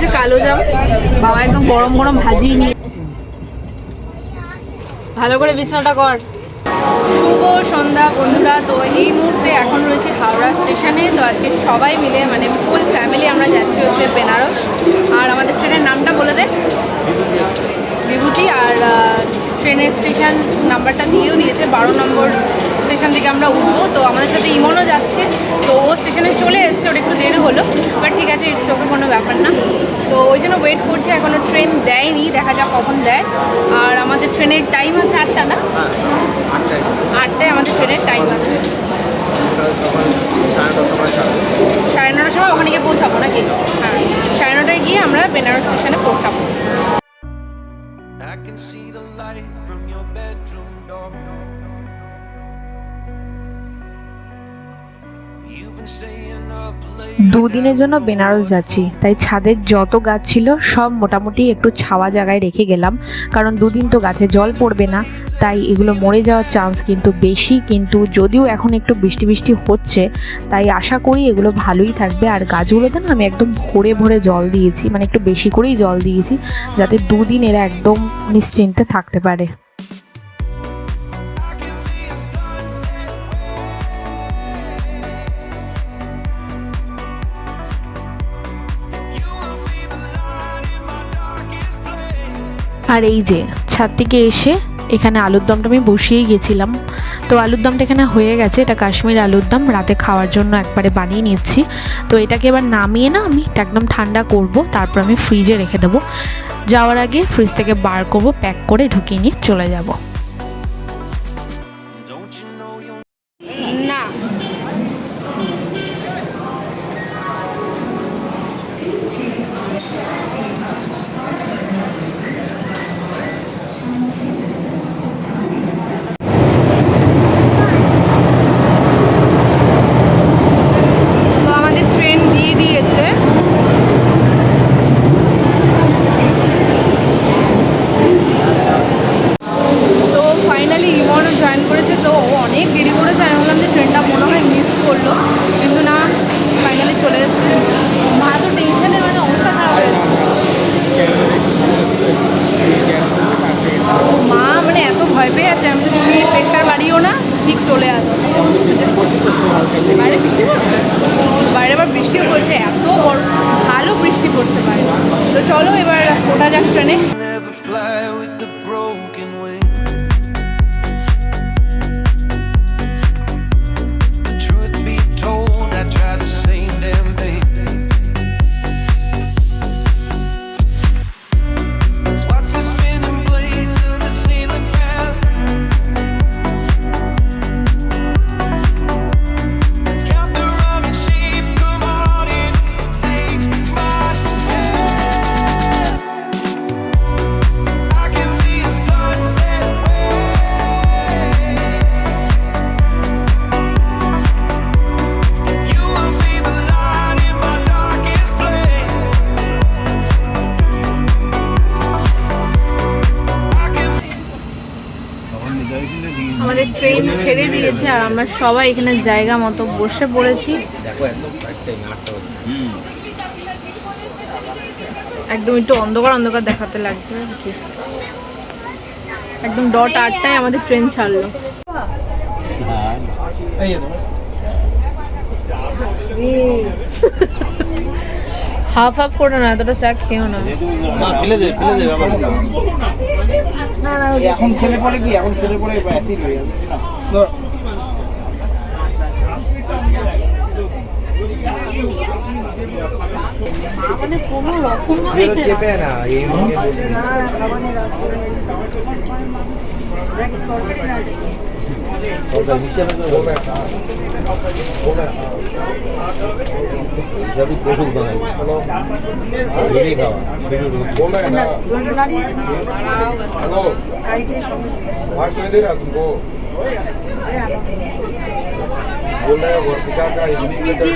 আছে কালো জাম। বাবা একদম গরম গরম ভাজিয়ে নিয়ে ভালো করে বিছানাটা কর। শুভ সন্ধ্যা বন্ধুরা। তো এই মুহূর্তে এখন রয়েছে হাওড়া স্টেশনে। তো আজকে সবাই মিলে মানে ফুল ফ্যামিলি আমরা যাচ্ছি হচ্ছে বেনারস। আর আমাদের ট্রেনের নামটা বলে দে। বিভূতি। আর ট্রেনের স্টেশন নাম্বারটা দিয়েও দিয়েছে। বারো নম্বর স্টেশন থেকে আমরা উঠবো। তো আমাদের সাথে ইমনও যাচ্ছে। তো ও স্টেশনে চলে এসছে ওটা একটু দেরি হলো। বাট ঠিক আছে ইটস ওকে কোনো ব্যাপার না। তো ওই জন্য ওয়েট করছি এখনও ট্রেন দেয়নি, দেখা যাক কখন দেয়। আর আমাদের ট্রেনের টাইম আছে আটটা না? দুদিনের জন্য বেনারস যাচ্ছি। তাই ছাদের যত গাছ ছিল, সব মোটামুটি একটু ছাওয়া জায়গায় রেখে গেলাম। কারণ দুদিন তো গাছে জল পড়বে না, তাই এগুলো মরে যাওয়ার চান্স কিন্তু বেশি। কিন্তু যদিও এখন একটু বৃষ্টি বৃষ্টি হচ্ছে, তাই আশা করি এগুলো ভালোই থাকবে। আর গাছগুলোতে না আমি একদম ভরে ভরে জল দিয়েছি মানে একটু বেশি করেই জল দিয়েছি, যাতে দুদিন এরা একদম নিশ্চিন্তে থাকতে পারে। আর এই যে ছাদ থেকে এসে এখানে আলুর দমটা আমি বসিয়েই গেছিলাম। তো আলুর দমটা এখানে হয়ে গেছে, এটা কাশ্মীর আলুর দম, রাতে খাওয়ার জন্য একবারে বানিয়ে নিচ্ছি। তো এটাকে এবার নামিয়ে না আমি এটা একদম ঠান্ডা করব, তারপর আমি ফ্রিজে রেখে দেবো। যাওয়ার আগে ফ্রিজ থেকে বার করব প্যাক করে ঢুকিয়ে নিয়ে চলে যাব Don't you know you'll না তো আমাদের ট্রেন দিয়ে দিয়েছে তো ফাইনালি ইমনও জয়েন করেছে তো ও অনেক দেরি করেছে আমি ভাবলাম যে ট্রেনটা মনে হয় মিস করল কিন্তু না ফাইনালি চলে এসেছে মা তো টেনশনে মানে অবস্থা খারাপ হয়েছে মা মানে এত ভয় পেয়ে আছে আমি তো তুমি প্রেশার বাড়িও না ঠিক চলে আসছে বাইরে বৃষ্টি পড়ছে বাইরে আবার বৃষ্টিও পড়ছে এত বড় ভালো বৃষ্টি পড়ছে বাইরে তো চলো এবার ওটা যাক ট্রেনে। ট্রেন ছেড়ে দিয়েছে আর আমরা সবাই এখানে জায়গা মতো বসে পড়েছি। একদম একটু অন্ধকার অন্ধকার দেখাতে লাগছে আর কি। একদম ডট আটটায় আমাদের ট্রেন ছাড়লো। হাফ হাফ করে না এতটা চা খেও না। ফেলে না এখন খেলে পরে কি? এখন খেলে রকম চেপে না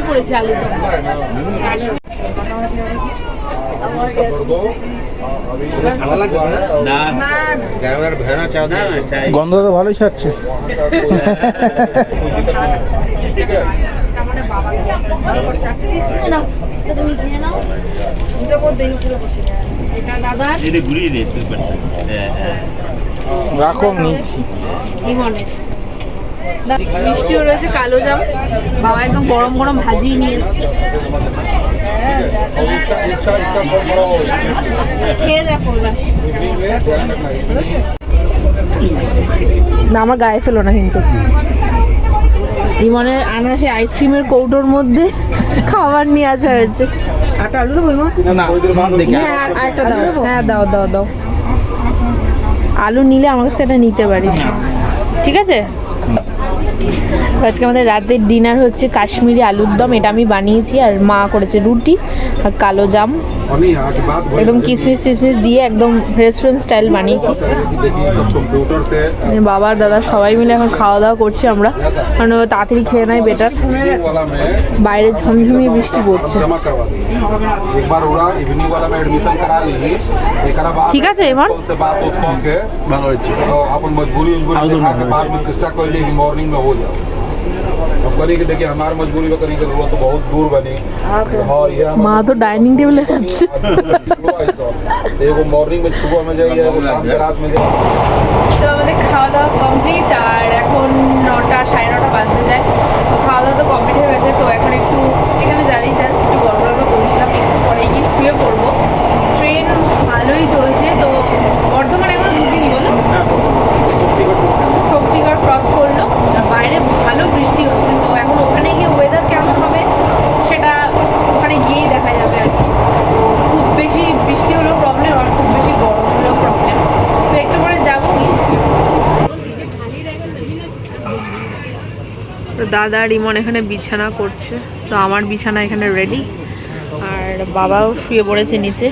পরিচালিত গন্ধ তো ভালোই ছাড়ছে। রাখো নিচ্ছি মিষ্টিও রয়েছে কালো জাম। বাবা একদম গরম গরম ভাজিয়ে নিয়ে এসছে। হ্যাঁ, না আমার গায়ে ফেলো না কিন্তু। ইমনের আনাসে আইসক্রিমের কৌটোর মধ্যে খাবার নিয়ে আসা হয়েছে। হ্যাঁ, আলু দাও। হ্যাঁ দাও দাও দাও। আলু নিলে আমার কাছে নিতে পারিস। ঠিক আছে? আজকে আমাদের রাতের ডিনার হচ্ছে কাশ্মীরি আলুর দম। এটা আমি বানিয়েছি আর মা করেছে রুটি আর কালো জাম। একদম কিসমিস টিসমিস দিয়ে একদম রেস্টুরেন্ট স্টাইল বানিয়েছি। বাবা দাদা সবাই মিলে এখন খাওয়া দাওয়া করছি আমরা। কারণ তাড়াতাড়ি খেয়ে নেয় বেটার বাইরে ঝমঝমিয়ে বৃষ্টি পড়ছে। ঠিক আছে এবার? जाओ। अब देखिए मजबूरी में करी तो बहुत दूर बनी। और ये माँ तो डाइनिंग टेबल है। अच्छा, अच्छा, अच्छा, देखो मॉर्निंग में सुबह में जाइए शाम के रात में जाइए। तो खा দাদা আর ইমন এখানে বিছানা করছে। তো আমার বিছানা এখানে রেডি আর বাবাও শুয়ে পড়েছে নিচে।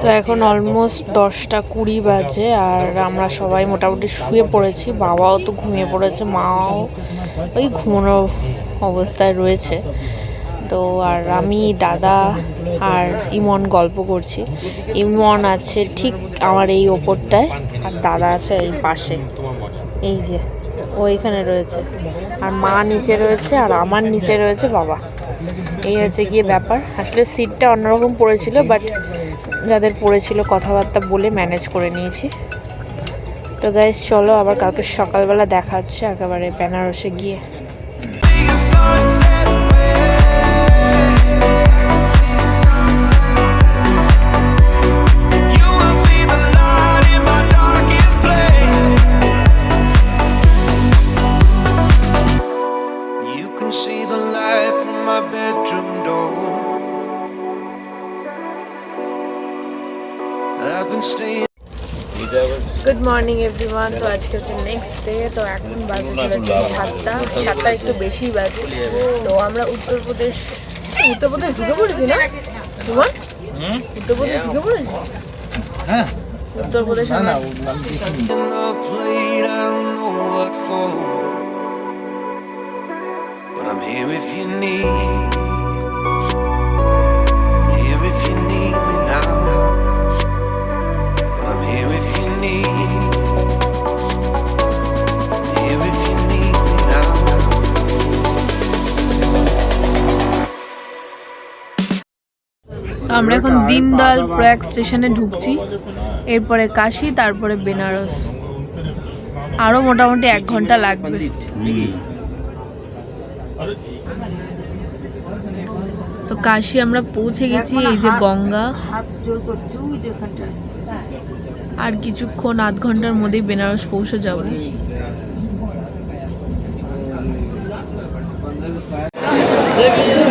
তো এখন অলমোস্ট দশটা কুড়ি বাজে আর আমরা সবাই মোটামুটি শুয়ে পড়েছি। বাবাও তো ঘুমিয়ে পড়েছে মাও ওই ঘুমানো অবস্থায় রয়েছে। তো আর আমি, দাদা আর ইমন গল্প করছি। ইমন আছে ঠিক আমার এই ওপরটায় আর দাদা আছে এই পাশে। এই যে, ও এখানে রয়েছে। আর মা নিচে রয়েছে আর আমার নিচে রয়েছে বাবা। এই হচ্ছে গিয়ে ব্যাপার। আসলে সিটটা অন্যরকম পড়েছিল, বাট যাদের পড়েছিল কথাবার্তা বলে ম্যানেজ করে নিয়েছি। তো গাইজ চলো আবার কালকে সকালবেলা দেখা হচ্ছে একেবারে বেনারসে গিয়ে। গুড মর্নিং এভরিওয়ান তো আজকে হচ্ছে নেক্সট ডে তো এখন বাজে চলেছে সাতটা। সাতটা একটু বেশি বাজে। তো আমরা উত্তরপ্রদেশ উত্তরপ্রদেশ ঢুকে পড়েছি না? তোমার? উত্তরপ্রদেশ ঢুকে পড়েছি? Uttar Pradesh what for. But I'm here if you need. আমরা এখন দিনদয়াল প্রয়াগ স্টেশনে ঢুকছি। এরপরে কাশি তারপরে বেনারস। আরও মোটামুটি এক ঘণ্টা লাগবে। তো কাশি আমরা পৌঁছে গেছি এই যে গঙ্গা। আর কিছুক্ষণ আধ ঘণ্টার মধ্যেই বেনারস পৌঁছে যাব। তো আমরা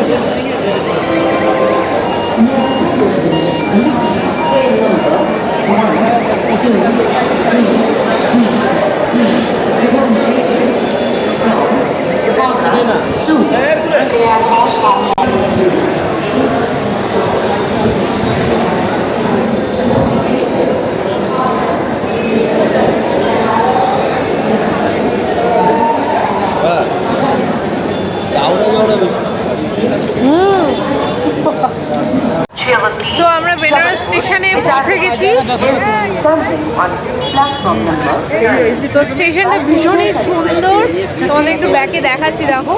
তো স্টেশনটা ভীষণই সুন্দর। তোমাদের একটু ব্যাকে দেখাচ্ছি, দেখো।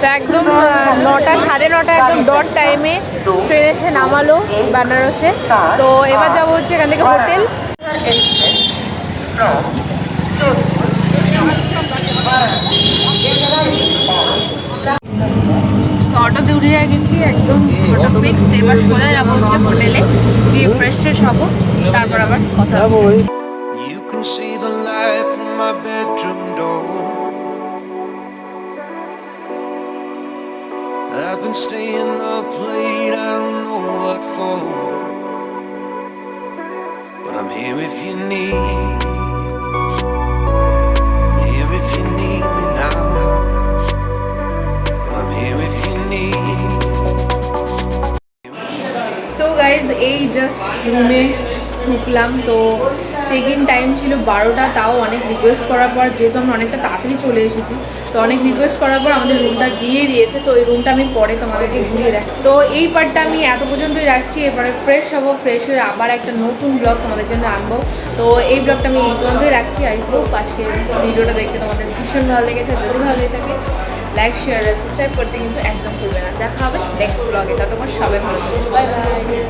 তো একদম নটা, সাড়ে নটা একদম ডট টাইমে ট্রেন এসে নামালো বেনারসে। তো এবার যাব হচ্ছে এখান থেকে হোটেল তো অটোতে উঠে গেছি একদম অটো ফিক্সড এবার সোজা যাব হচ্ছে হোটেলে গিয়ে ফ্রেশ ট্রেশ হব তারপর আবার কথা হচ্ছে see the light from my bedroom door. I've been staying up late, I don't know what for. But I'm here if you need. এই জাস্ট রুমে ঢুকলাম। তো চেক ইন টাইম ছিল বারোটা, তাও অনেক রিকোয়েস্ট করার পর, যেহেতু আমরা অনেকটা তাড়াতাড়ি চলে এসেছি, তো অনেক রিকোয়েস্ট করার পর আমাদের রুমটা দিয়ে দিয়েছে। তো এই রুমটা আমি পরে তোমাদেরকে ঘুরিয়ে দেখ তো এই পার্টটা আমি এত পর্যন্তই রাখছি। এবারে ফ্রেশ হব ফ্রেশ হয়ে আবার একটা নতুন ব্লগ তোমাদের জন্য আনব। তো এই ব্লগটা আমি এই পর্যন্তই রাখছি। আই হোপ আজকে ভিডিওটা দেখতে তোমাদের ভীষণ ভালো লেগেছে। যদি ভালো লেগে থাকে লাইক শেয়ার সাবস্ক্রাইব করতে কিন্তু একদম ভুলবে না। দেখা হবে নেক্সট ব্লগে ততক্ষণ সবাই ভালো থাকবে বাই বাই